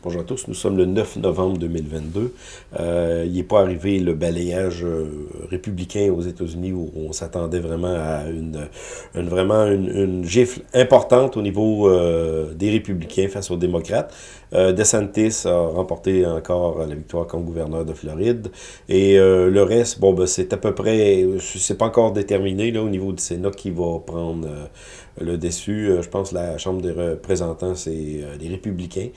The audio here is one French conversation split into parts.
Bonjour à tous, nous sommes le 9 novembre 2022. Euh, il n'est pas arrivé le balayage euh, républicain aux États-Unis où on s'attendait vraiment à une, vraiment une, gifle importante au niveau euh, des républicains face aux démocrates. DeSantis a remporté encore la victoire comme gouverneur de Floride. Et le reste, bon, ben, c'est à peu près, c'est pas encore déterminé là, au niveau du Sénat qui va prendre le déçu. je pense la Chambre des représentants, c'est les républicains.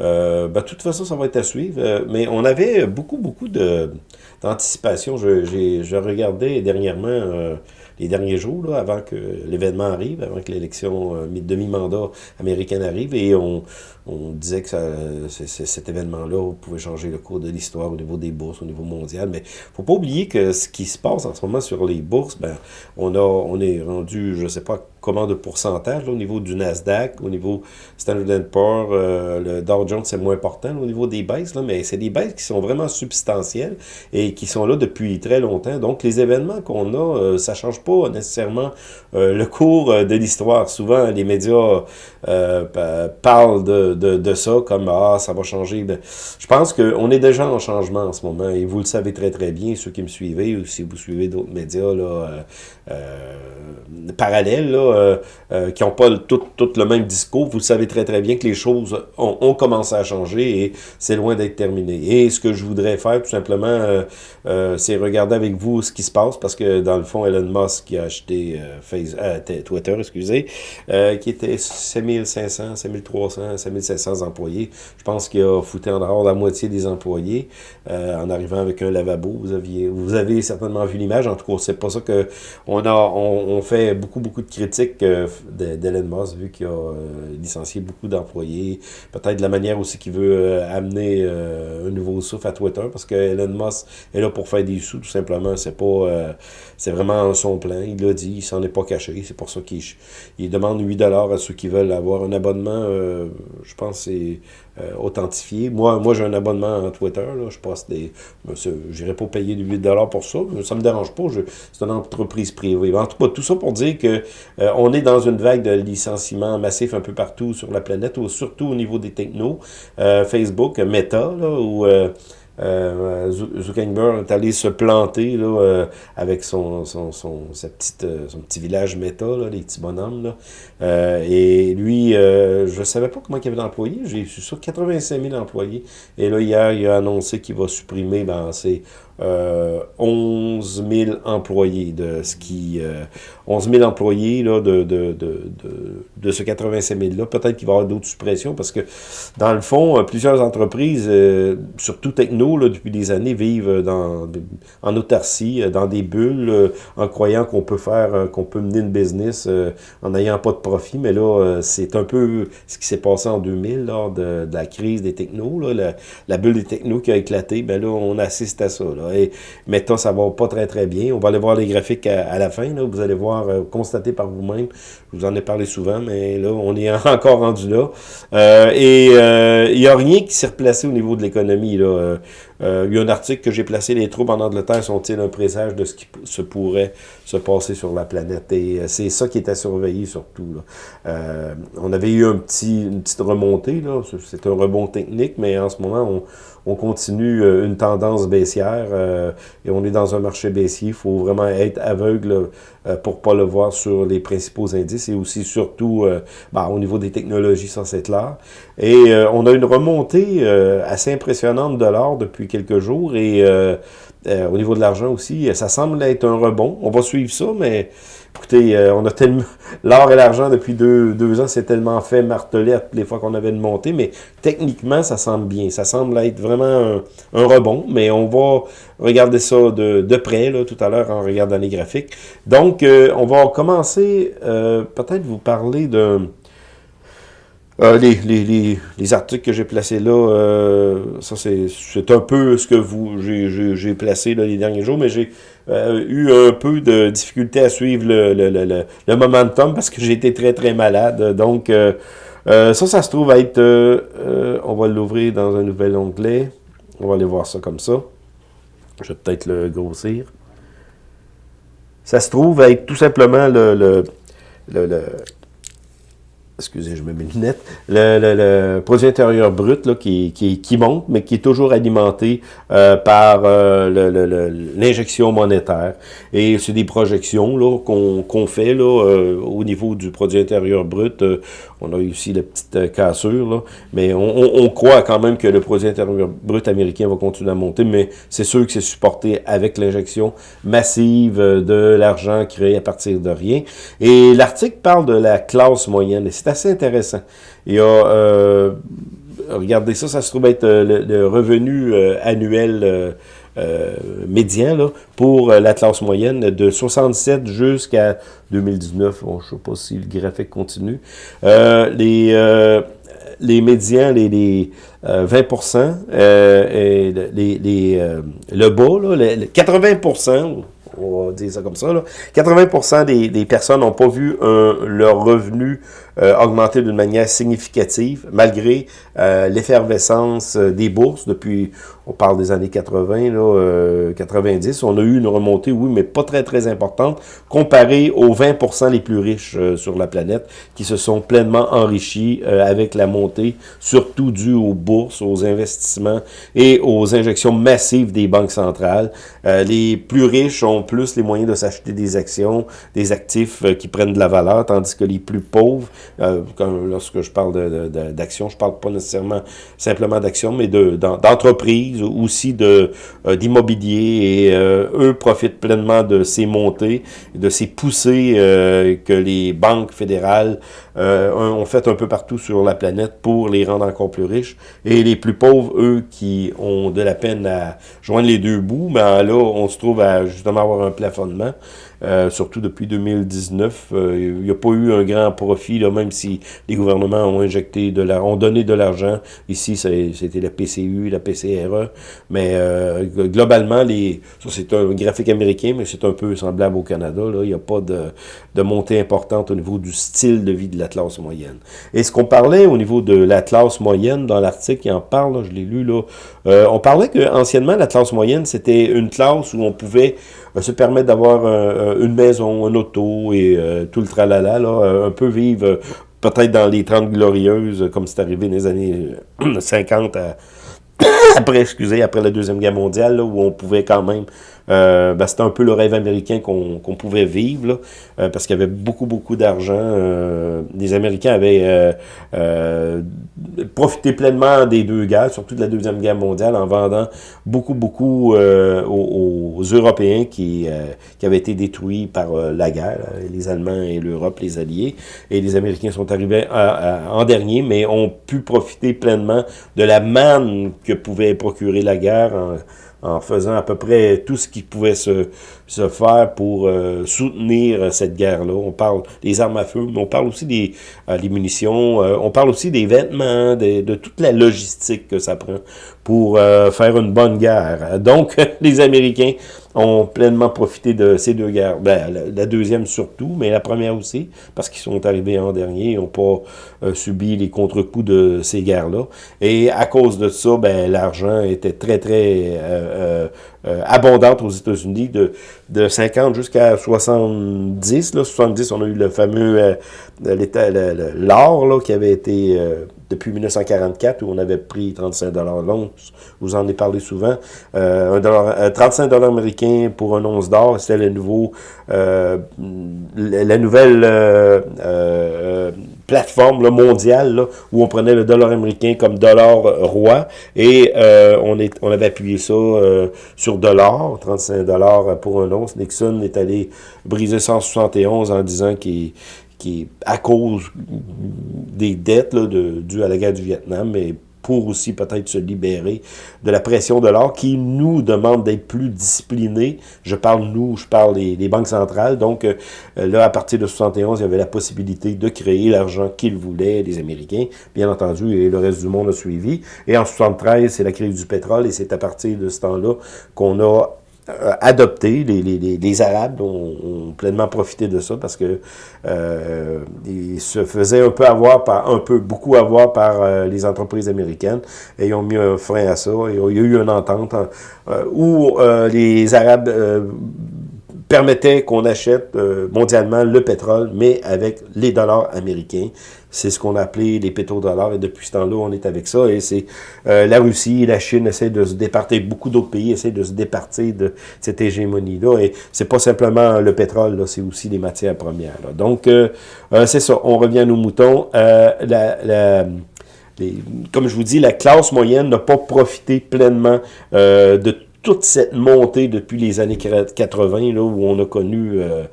Euh, ben, de toute façon, ça va être à suivre. Euh, mais on avait beaucoup, beaucoup d'anticipation. Je, je regardais dernièrement, euh, les derniers jours, là, avant que l'événement arrive, avant que l'élection demi-mandat américaine arrive, et on, on disait que ça, cet événement-là pouvait changer le cours de l'histoire au niveau des bourses, au niveau mondial. Mais faut pas oublier que ce qui se passe en ce moment sur les bourses, ben, on, a, on est rendu, je sais pas comment de pourcentage au niveau du Nasdaq, au niveau Standard Poor's, euh, le Dow Jones, c'est moins important au niveau des baisses, là, mais c'est des baisses qui sont vraiment substantielles et qui sont là depuis très longtemps. Donc, les événements qu'on a, euh, ça change pas nécessairement euh, le cours de l'histoire. Souvent, les médias parlent de, de, ça, comme « Ah, ça va changer. Je pense qu'on est déjà en changement en ce moment, et vous le savez très très bien, ceux qui me suivez, ou si vous suivez d'autres médias là, euh, euh, parallèles, là, euh, euh, qui n'ont pas tout, le même discours, vous savez très très bien que les choses ont, commencé à changer, et c'est loin d'être terminé. Et ce que je voudrais faire, tout simplement, c'est regarder avec vous ce qui se passe, parce que dans le fond, Elon Musk qui a acheté Twitter, excusez, qui était 7500, 7300, 7500 700 employés. Je pense qu'il a foutu en dehors la moitié des employés euh, en arrivant avec un lavabo. Vous aviez, vous avez certainement vu l'image. En tout cas, c'est pas ça que on a. On, fait beaucoup beaucoup de critiques euh, d'Elon Musk vu qu'il a euh, licencié beaucoup d'employés. Peut-être la manière aussi qu'il veut amener un nouveau souffle à Twitter parce que Elon Musk est là pour faire des sous tout simplement. C'est pas, c'est vraiment son plan. Il l'a dit, il s'en est pas caché. C'est pour ça qu'il il demande 8 dollars à ceux qui veulent avoir un abonnement. je pense c'est euh, authentifié. Moi, moi j'ai un abonnement à Twitter. Là, je passe des. J'irai pas payer du 8 pour ça. Ça me dérange pas. C'est une entreprise privée. En tout cas, tout ça pour dire que euh, on est dans une vague de licenciements massifs un peu partout sur la planète, ou surtout au niveau des technos. Euh, Facebook, Meta, là, où euh, Zuckerberg est allé se planter là, euh, avec son, son, son, sa petite, euh, son petit village méta, là, les petits bonhommes. Là. Euh, et lui, je ne savais pas comment il y avait d'employés. J'ai su sur 85 000 employés. Et là, hier, il a annoncé qu'il va supprimer ben, c'est euh, 11 000 employés de ce qui... 11 000 employés là, de, de, de, de, ce 85 000-là. Peut-être qu'il va y avoir d'autres suppressions parce que, dans le fond, plusieurs entreprises, surtout techno, depuis des années, vivent dans, en autarcie, euh, dans des bulles, euh, en croyant qu'on peut faire, euh, qu'on peut mener une business en n'ayant pas de profit. Mais là, c'est un peu ce qui s'est passé en 2000, lors de, la crise des technos, là, la, bulle des technos qui a éclaté. Ben là, on assiste à ça. Là. Et maintenant, ça va pas très, très bien. On va aller voir les graphiques à, la fin. Là. Vous allez voir, constater par vous-même. Je vous en ai parlé souvent, mais là, on est encore rendu là. et il n'y a rien qui s'est replacé au niveau de l'économie. là. Euh, il y a un article que j'ai placé, les troubles en Angleterre sont-ils un présage de ce qui se pourrait se passer sur la planète? Et euh, c'est ça qui est à surveiller surtout. Euh, on avait eu un petit, une petite remontée, c'est un rebond technique, mais en ce moment, on, on continue euh, une tendance baissière euh, et on est dans un marché baissier. Il faut vraiment être aveugle euh, pour pas le voir sur les principaux indices et aussi surtout bah, au niveau des technologies, ça c'est clair. Et on a une remontée assez impressionnante de l'or depuis quelques jours et au niveau de l'argent aussi, ça semble être un rebond. On va suivre ça, mais Écoutez, euh, on a tellement... L'or et l'argent, depuis deux, deux ans, c'est tellement fait marteler toutes les fois qu'on avait une montée, mais techniquement, ça semble bien. Ça semble être vraiment un, rebond, mais on va regarder ça de, de près, là, tout à l'heure, en regardant les graphiques. Donc, euh, on va commencer, euh, peut-être vous parler de... les, les, les, articles que j'ai placés là, ça c'est un peu ce que vous j'ai placé là, les derniers jours, mais j'ai euh, eu un peu de difficulté à suivre le, le, le, le momentum parce que j'ai été très très malade. Donc, euh, euh, ça, ça se trouve être... on va l'ouvrir dans un nouvel onglet. On va aller voir ça comme ça. Je vais peut-être le grossir. Ça se trouve être tout simplement le, le, le excusez, je me mets les lunettes, le, produit intérieur brut là, qui, qui, monte, mais qui est toujours alimenté euh, par euh, l'injection monétaire. Et c'est des projections qu'on fait là, euh, au niveau du produit intérieur brut. on a eu aussi la petite cassure, là, mais on, croit quand même que le produit intérieur brut américain va continuer à monter, mais c'est sûr que c'est supporté avec l'injection massive de l'argent créé à partir de rien. Et l'article parle de la classe moyenne. Et assez intéressant. A, euh, regardez ça, ça se trouve être euh, le, revenu euh, annuel médian là, pour la moyenne de 67 jusqu'à 2019. Bon, je ne sais pas si le graphique continue. les les médians, les, les 20 et les, les le bas, là, les, 80 on va dire ça comme ça, là. 80% des, des personnes n'ont pas vu leur revenu euh, augmenté d'une manière significative, malgré euh, l'effervescence euh, des bourses depuis, on parle des années 80, là, 90. On a eu une remontée, oui, mais pas très, très importante, comparée aux 20% les plus riches sur la planète, qui se sont pleinement enrichis avec la montée, surtout due aux bourses, aux investissements et aux injections massives des banques centrales. les plus riches ont plus les moyens de s'acheter des actions, des actifs qui prennent de la valeur, tandis que les plus pauvres euh, lorsque je parle d'action, de, je parle pas nécessairement simplement d'action, mais d'entreprise, aussi de euh, d'immobilier, et euh, eux profitent pleinement de ces montées, de ces poussées que les banques fédérales ont fait un peu partout sur la planète pour les rendre encore plus riches. Et les plus pauvres, eux, qui ont de la peine à joindre les deux bouts, ben là, on se trouve à justement avoir un plafonnement. Euh, surtout depuis 2019. Euh, il n'y a pas eu un grand profit, là, même si les gouvernements ont injecté de l'argent, ont donné de l'argent. Ici, c'était la PCU, la PCRE. Mais euh, globalement, les, ça c'est un graphique américain, mais c'est un peu semblable au Canada. Là. Il n'y a pas de, de montée importante au niveau du style de vie de la classe moyenne. Et ce qu'on parlait au niveau de la classe moyenne, dans l'article qui en parle, je l'ai lu, là, on parlait que anciennement la classe moyenne, c'était une classe où on pouvait se permettre d'avoir une maison, un auto et euh, tout le tralala, là, euh, un peu vivre peut-être dans les 30 glorieuses, comme c'est arrivé dans les années 50 après, excusez, après la Deuxième Guerre mondiale, où on pouvait quand même euh, ben, c'était un peu le rêve américain qu'on pouvait vivre, euh, parce qu'il y avait beaucoup, beaucoup d'argent. Euh, les Américains avaient profité pleinement des deux guerres, surtout de la Deuxième Guerre mondiale, en vendant beaucoup, beaucoup aux, Européens qui, avaient été détruits par la guerre, les Allemands et l'Europe, les Alliés. Et les Américains sont arrivés en dernier, mais ont pu profiter pleinement de la manne que pouvait procurer la guerre en faisant à peu près tout ce qui pouvait se, se faire pour euh, soutenir cette guerre-là. On parle des armes à feu, mais on parle aussi des, euh, munitions, euh, on parle aussi des vêtements, de, toute la logistique que ça prend pour faire une bonne guerre. Donc, les Américains ont pleinement profité de ces deux guerres. Ben, la, deuxième surtout, mais la première aussi, parce qu'ils sont arrivés en dernier, ils n'ont pas subi les contre-coups de ces guerres-là. Et à cause de ça, ben, l'argent était très, très euh, abondante aux États-Unis de, de 50 jusqu'à 70. Là, 70, on a eu le fameux euh, l'or qui avait été euh, depuis 1944 où on avait pris 35 dollars l'once. Vous en ai parlé souvent. Euh, un dollar, 35 dollars américains pour un once d'or, c'était le nouveau, la nouvelle plateforme mondiale où on prenait le dollar américain comme dollar roi et euh, on, est, on avait appuyé ça euh, sur dollar, 35 dollars pour un once. Nixon est allé briser 171 en disant qu'il qui à cause des dettes dues à la guerre du Vietnam, mais pour aussi peut-être se libérer de la pression de l'or qui nous demande d'être plus disciplinés. Je parle nous, je parle des, banques centrales. Donc euh, là, à partir de 71, il y avait la possibilité de créer l'argent qu'ils voulaient, les Américains, bien entendu, et le reste du monde a suivi. Et en 73, c'est la crise du pétrole et c'est à partir de ce temps-là qu'on a adopté. Les, les, les, Arabes ont, pleinement profité de ça parce que euh, ils se faisaient un peu avoir par un peu beaucoup avoir par euh, les entreprises américaines et ont mis un frein à ça. Et il y a eu une entente où les Arabes permettait qu'on achète mondialement le pétrole, mais avec les dollars américains. C'est ce qu'on a appelé les pétrodollars, et depuis ce temps-là, on est avec ça, et c'est la Russie la Chine essaient de se départir, beaucoup d'autres pays essaient de se départir de cette hégémonie-là, et c'est pas simplement le pétrole, là, c'est aussi les matières premières. Donc, c'est ça, on revient à nos moutons. la comme je vous dis, la classe moyenne n'a pas profité pleinement euh, de toute cette montée depuis les années 80, là, où on a connu euh,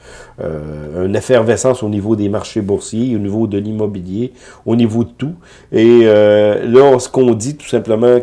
euh, une effervescence au niveau des marchés boursiers, au niveau de l'immobilier, au niveau de tout. Et là, ce qu'on dit tout simplement,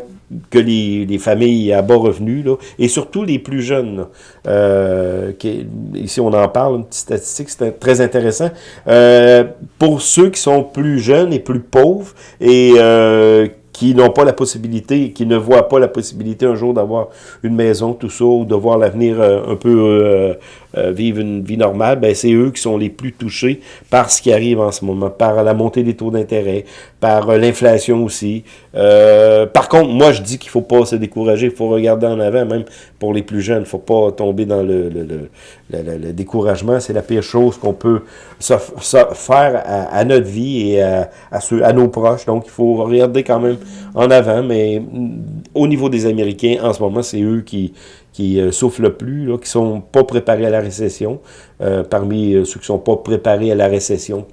que les, familles à bas revenus, là, et surtout les plus jeunes. Euh, qui, ici, on en parle, une petite statistique, c'est très intéressant. Euh, pour ceux qui sont plus jeunes et plus pauvres, et euh, qui n'ont pas la possibilité, qui ne voient pas la possibilité un jour d'avoir une maison, tout ça, ou de voir l'avenir euh, un peu euh, euh, vivre une vie normale, ben c'est eux qui sont les plus touchés par ce qui arrive en ce moment, par la montée des taux d'intérêt, par l'inflation aussi. par contre, moi je dis qu'il faut pas se décourager, il faut regarder en avant, même pour les plus jeunes, il faut pas tomber dans le, le, le, le découragement, c'est la pire chose qu'on peut faire à, notre vie et à, à, ceux, à nos proches, donc il faut regarder quand même en avant, mais mm, au niveau des Américains, en ce moment, c'est eux qui, qui euh, souffrent le plus, là, qui sont pas préparés à la récession. Euh, parmi euh, ceux qui sont pas préparés à la récession,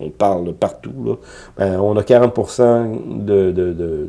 on, parle partout, là, ben, on a 40% de, de, de,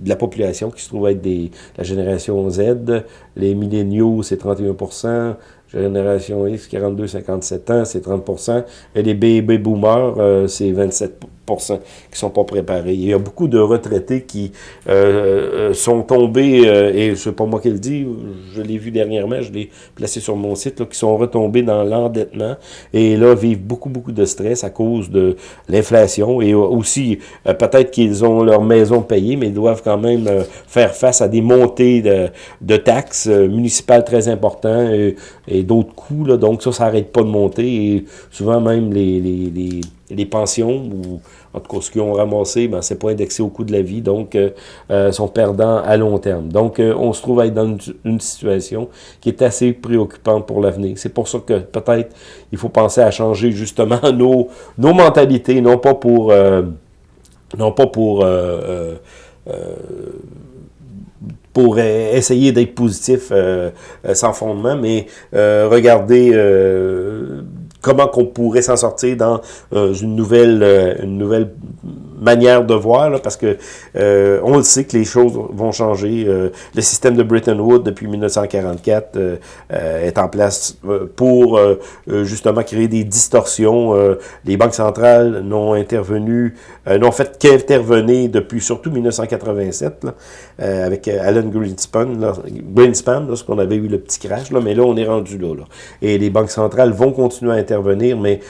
de la population qui se trouve être des, la génération Z. Les milléniaux, c'est 31% Génération X, 42-57 ans, c'est 30% Et les baby boomers, c'est 27 qui sont pas préparés. Il y a beaucoup de retraités qui euh, euh, sont tombés, euh, et c'est pas moi qui le dis, je l'ai vu dernièrement, je l'ai placé sur mon site, là, qui sont retombés dans l'endettement et là vivent beaucoup, beaucoup de stress à cause de l'inflation et aussi peut-être qu'ils ont leur maison payée, mais ils doivent quand même faire face à des montées de, de taxes municipales très importantes et, et d'autres coûts. Là, donc ça, ça n'arrête pas de monter et souvent même les, les, les les pensions, ou en tout cas ce qu'ils ont ramassé, ben, c'est pas indexé au coût de la vie, donc euh, euh sont perdants à long terme. Donc euh, on se trouve à être dans une, situation qui est assez préoccupante pour l'avenir. C'est pour ça que peut-être il faut penser à changer justement nos, nos mentalités, non pas pour... Euh, non pas pour pour essayer d'être positif sans fondement, mais regarder comment qu'on pourrait s'en sortir dans euh, une nouvelle euh, une nouvelle manière de voir, là, parce que euh, on le sait que les choses vont changer. Euh, le système de Bretton Woods, depuis 1944, euh, est en place pour justement créer des distorsions. les banques centrales n'ont intervenu, n'ont fait qu'intervenir depuis surtout 1987, là, avec Alan Greenspan, là, Greenspan lorsqu'on avait eu le petit crash, là, mais là, on est rendu là, là. Et les banques centrales vont continuer à intervenir, mais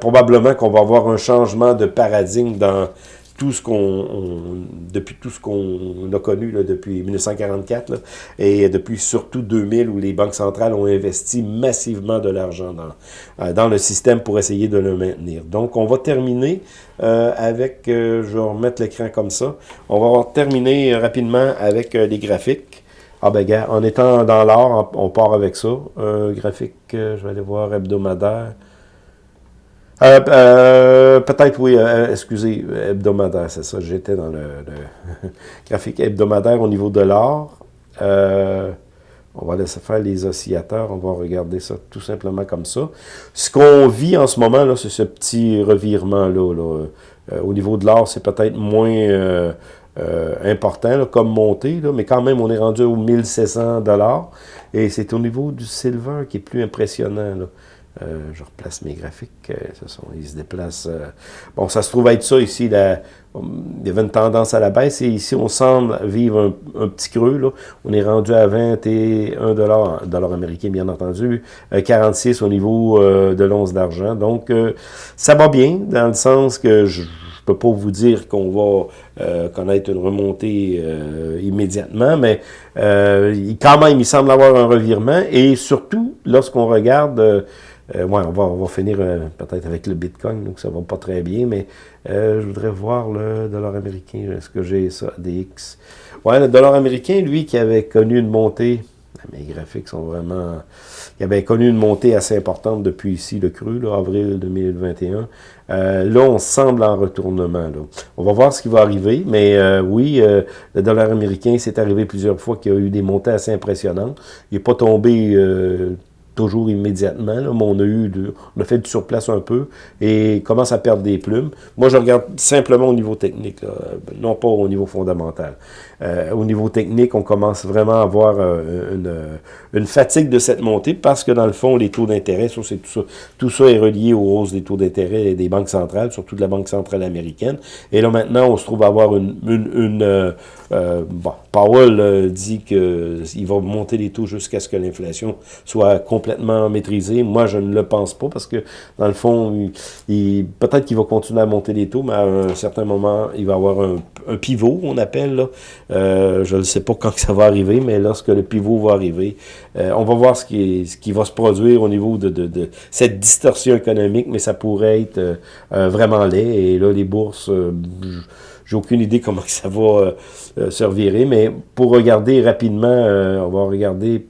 probablement qu'on va avoir un changement de paradigme dans tout ce qu'on depuis tout ce qu'on a connu depuis 1944 et depuis surtout 2000 où les banques centrales ont investi massivement de l'argent dans, euh, dans le système pour essayer de le maintenir. Donc on va terminer euh, avec, euh, je vais remettre l'écran comme ça, on va terminer rapidement avec les graphiques. Ah ben gars, en étant dans l'or, on part avec ça. graphique, je vais aller voir hebdomadaire. Euh, euh, Peut-être, oui, euh, excusez, hebdomadaire, c'est ça, j'étais dans le, graphique hebdomadaire au niveau de l'or. Euh, on va laisser faire les oscillateurs, on va regarder ça tout simplement comme ça. Ce qu'on vit en ce moment, là, c'est ce petit revirement-là. Là. au niveau de l'or, c'est peut-être moins important comme montée, mais quand même, on est rendu aux 1700 dollars. Et c'est au niveau du silver qui est plus impressionnant. Là. Euh, je replace mes graphiques. Euh, sont, ils se déplacent. Euh, bon, ça se trouve être ça ici. La, il y avait une tendance à la baisse et ici, on semble vivre un, petit creux. Là. On est rendu à 21 dollars, dollars américains, bien entendu. 46 au niveau de l'once d'argent. Donc, ça va bien dans le sens que je je peux pas vous dire qu'on va connaître une remontée immédiatement, mais quand même, il semble avoir un revirement. Et surtout, lorsqu'on regarde euh, ouais, on va, on va finir euh, peut-être avec le Bitcoin, donc ça va pas très bien, mais euh, je voudrais voir le dollar américain. Est-ce que j'ai ça, DX? Ouais, le dollar américain, lui, qui avait connu une montée mes graphiques sont vraiment... Il avait connu une montée assez importante depuis ici, le cru, là, avril 2021. Euh, là, on semble en retournement. Là. On va voir ce qui va arriver, mais euh, oui, euh, le dollar américain, c'est arrivé plusieurs fois qu'il y a eu des montées assez impressionnantes. Il n'est pas tombé toujours immédiatement, là, mais on a, eu on a fait du surplace un peu et commence à perdre des plumes. Moi, je regarde simplement au niveau technique, non pas au niveau fondamental. Euh, au niveau technique, on commence vraiment à avoir euh, une, une, fatigue de cette montée parce que dans le fond, les taux d'intérêt, tout ça, tout ça est relié aux hausses des taux d'intérêt des banques centrales, surtout de la Banque centrale américaine. Et là, maintenant, on se trouve à avoir une... une, une euh, bon, Powell dit qu'il va monter les taux jusqu'à ce que l'inflation soit complètement maîtrisée. Moi, je ne le pense pas parce que, dans le fond, peut-être qu'il va continuer à monter les taux, mais à un certain moment, il va avoir un, pivot, on appelle, là, euh, je ne sais pas quand ça va arriver, mais lorsque le pivot va arriver, euh, on va voir ce qui, va se produire au niveau de cette distorsion économique, mais ça pourrait être euh, vraiment laid. Et là, les bourses, j'ai aucune idée comment ça va se revirer, mais pour regarder rapidement, on va regarder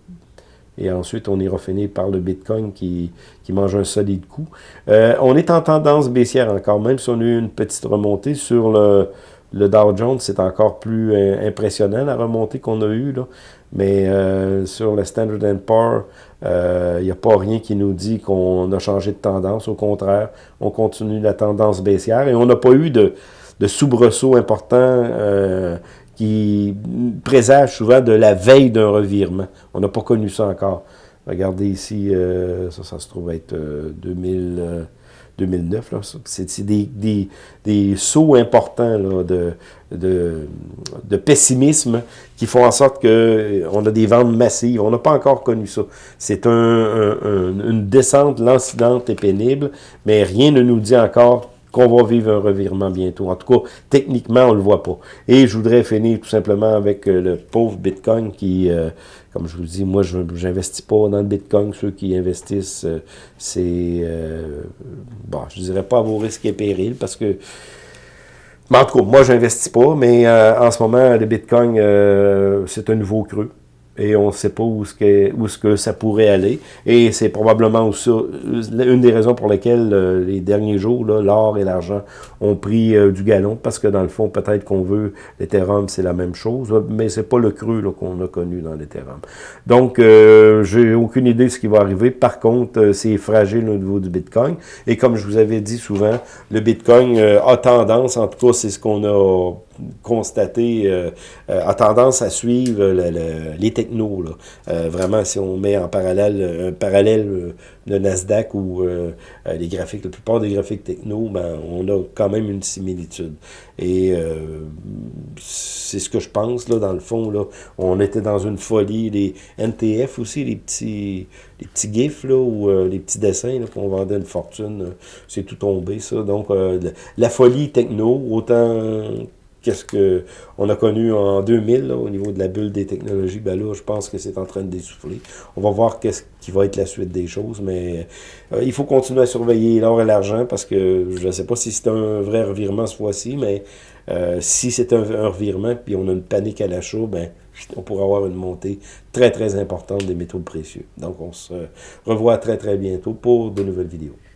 et ensuite, on ira finir par le Bitcoin qui, qui mange un solide coup. on est en tendance baissière encore, même si on a eu une petite remontée sur le, le Dow Jones, c'est encore plus euh, impressionnant, la remontée qu'on a eue. Là. Mais euh, sur le Standard Poor's, il euh, n'y a pas rien qui nous dit qu'on a changé de tendance. Au contraire, on continue la tendance baissière et on n'a pas eu de, de soubresaut important qui présage souvent de la veille d'un revirement. On n'a pas connu ça encore. Regardez ici, ça, ça se trouve être 2000... 2009. C'est des, des, des, sauts importants de, pessimisme qui font en sorte qu'on euh, a des ventes massives. On n'a pas encore connu ça. C'est un, un, une descente lancinante et pénible, mais rien ne nous dit encore qu'on va vivre un revirement bientôt. En tout cas, techniquement, on ne le voit pas. Et je voudrais finir tout simplement avec euh, le pauvre Bitcoin qui, euh, comme je vous dis, moi, je n'investis pas dans le Bitcoin. Ceux qui investissent, euh, c'est, bon, je dirais pas à vos risques et périls parce que mais en tout cas, moi, je n'investis pas, mais en ce moment, le Bitcoin, c'est un nouveau creux et on ne sait pas où ce, que, où ce que ça pourrait aller. Et c'est probablement aussi une des raisons pour lesquelles euh, les derniers jours, l'or et l'argent ont pris euh, du galon, parce que dans le fond, peut-être qu'on veut l'Ethereum, c'est la même chose, mais c'est pas le creux qu'on a connu dans l'Ethereum. Donc, euh, j'ai aucune idée de ce qui va arriver. Par contre, euh, c'est fragile au niveau du Bitcoin. Et comme je vous avais dit souvent, le Bitcoin a tendance, en tout cas, c'est ce qu'on a constaté, euh, a tendance à suivre les technos. Là. vraiment, si on met en parallèle un parallèle de Nasdaq ou euh, euh, les graphiques, la plupart des graphiques techno, ben, on a quand même une similitude. Et euh, c'est ce que je pense, là, dans le fond, là. On était dans une folie, les NTF aussi, les petits les petits gifs, là, ou les petits dessins, qu'on vendait une fortune, c'est tout tombé, ça. Donc, la folie techno, autant qu'est-ce que on a connu en 2000 au niveau de la bulle des technologies, ben là, je pense que c'est en train de dessouffler. On va voir qu'est-ce qui va être la suite des choses, mais euh, il faut continuer à surveiller l'or et l'argent parce que je ne sais pas si c'est un vrai revirement ce fois-ci, mais euh, si c'est un, un, revirement puis on a une panique à l'achat, ben on pourra avoir une montée très très importante des métaux précieux. Donc on se revoit très très bientôt pour de nouvelles vidéos.